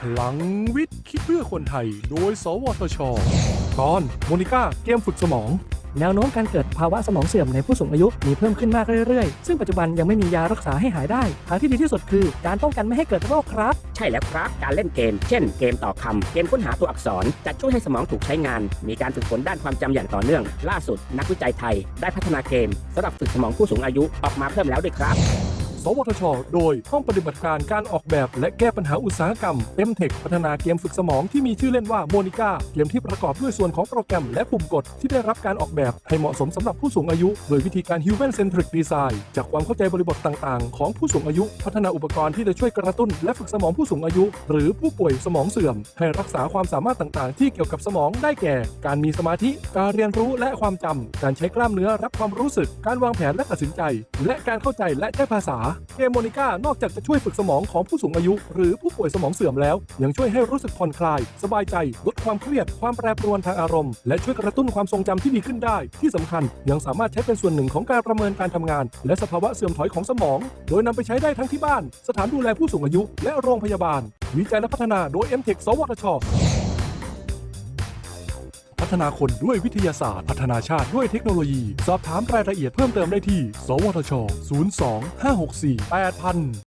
พลังวิทย์คิดเพื่อคนไทย โดย สวทช ตอนโมนิก้าเกมฝึกสมอง แนวโน้มการเกิดภาวะสมองเสื่อมในผู้สูงอายุมีเพิ่มขึ้นมากเรื่อยๆ ซึ่งปัจจุบันยังไม่มียารักษาให้หายได้ทางที่ดีที่สุดคือ การป้องกันไม่ให้เกิดโรคครับ ใช่แล้วครับ การเล่นเกม เช่น เกมต่อคำ เกมค้นหาตัวอักษร จะช่วยให้สมองถูกใช้งาน มีการฝึกฝนด้านความจำอย่างต่อเนื่อง ล่าสุด นักวิจัยไทย ได้พัฒนาเกมสำหรับฝึกสมองผู้สูงอายุออกมาเพิ่มแล้วด้วยครับ สวทช โดยห้องปฏิบัติการการออกแบบและแก้ปัญหาอุตสาหกรรม m t e c h พัฒนาเกมฝึกสมองที่มีชื่อเล่นว่าโมนิก้าเกมที่ประกอบด้วยส่วนของโปรแกรมและปุ่มกดที่ได้รับการออกแบบให้เหมาะสมสำหรับผู้สูงอายุ โดยวิธีการ Human Centric Design จากความเข้าใจบริบทต่างๆ ของผู้สูงอายุ พัฒนาอุปกรณ์ที่จะช่วยกระตุ้น และฝึกสมองผู้สูงอายุ หรือผู้ป่วยสมองเสื่อม ให้รักษาความสามารถต่างๆ ที่เกี่ยวกับสมองได้แก่ การมีสมาธิ การเรียนรู้และความจำการใช้กล้ามเนื้อรับความรู้สึก การวางแผนและตัดสินใจ และการเข้าใจและใช้ภาษาเกมโมนิก้านอกจากจะช่วยฝึกสมองของผู้สูงอายุ หรือผู้ป่วยสมองเสื่อมแล้ว ยังช่วยให้รู้สึกผ่อนคลาย สบายใจ ลดความเครียด ความแปรปรวนทางอารมณ์ และช่วยกระตุ้นความทรงจำที่ดีขึ้นได้ ที่สำคัญ ยังสามารถใช้เป็นส่วนหนึ่งของการประเมินการทำงาน และสภาวะเสื่อมถอยของสมอง โดยนำไปใช้ได้ทั้งที่บ้าน สถานดูแลผู้สูงอายุ และโรงพยาบาล วิจัยและพัฒนาโดย m t e c h สวทช พัฒนาคนด้วยวิทยาศาสตร์ พัฒนาชาติด้วยเทคโนโลยี สอบถามรายละเอียดเพิ่มเติมได้ที่ สวทช 02 564 8000